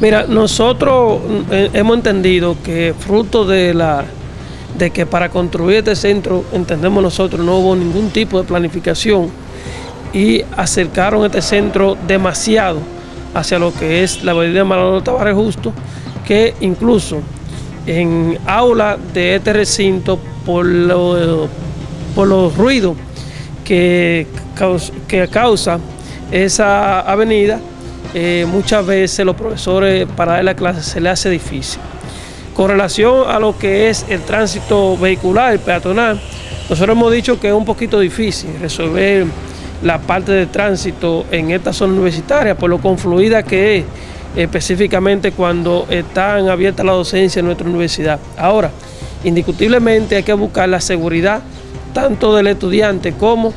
Mira, nosotros eh, hemos entendido que fruto de la de que para construir este centro, entendemos nosotros, no hubo ningún tipo de planificación y acercaron este centro demasiado hacia lo que es la avenida Manolo Tavares Justo, que incluso en aula de este recinto, por, por los ruidos que, que causa esa avenida, eh, muchas veces los profesores para dar la clase se les hace difícil. Con relación a lo que es el tránsito vehicular, el peatonal, nosotros hemos dicho que es un poquito difícil resolver la parte de tránsito en esta zona universitaria por lo confluida que es específicamente cuando están abiertas la docencia en nuestra universidad. Ahora, indiscutiblemente hay que buscar la seguridad tanto del estudiante como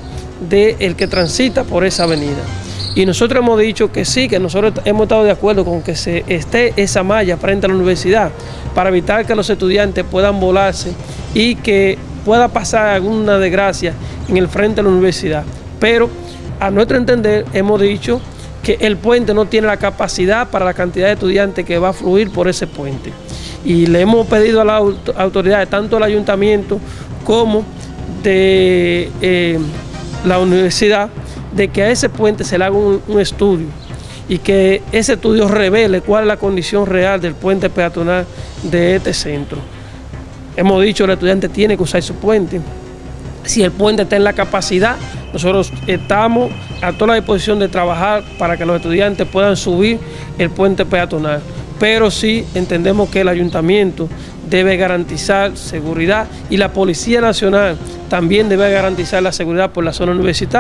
del que transita por esa avenida. Y nosotros hemos dicho que sí, que nosotros hemos estado de acuerdo con que se esté esa malla frente a la universidad para evitar que los estudiantes puedan volarse y que pueda pasar alguna desgracia en el frente de la universidad. Pero a nuestro entender hemos dicho que el puente no tiene la capacidad para la cantidad de estudiantes que va a fluir por ese puente. Y le hemos pedido a las autoridades, tanto al ayuntamiento como de eh, la universidad, de que a ese puente se le haga un, estudio y que ese estudio revele cuál es la condición real del puente peatonal de este centro. Hemos dicho el estudiante tiene que usar su puente. Si el puente está en la capacidad, nosotros estamos a toda la disposición de trabajar para que los estudiantes puedan subir el puente peatonal. Pero sí entendemos que el ayuntamiento debe garantizar seguridad y la Policía Nacional también debe garantizar la seguridad por la zona universitaria.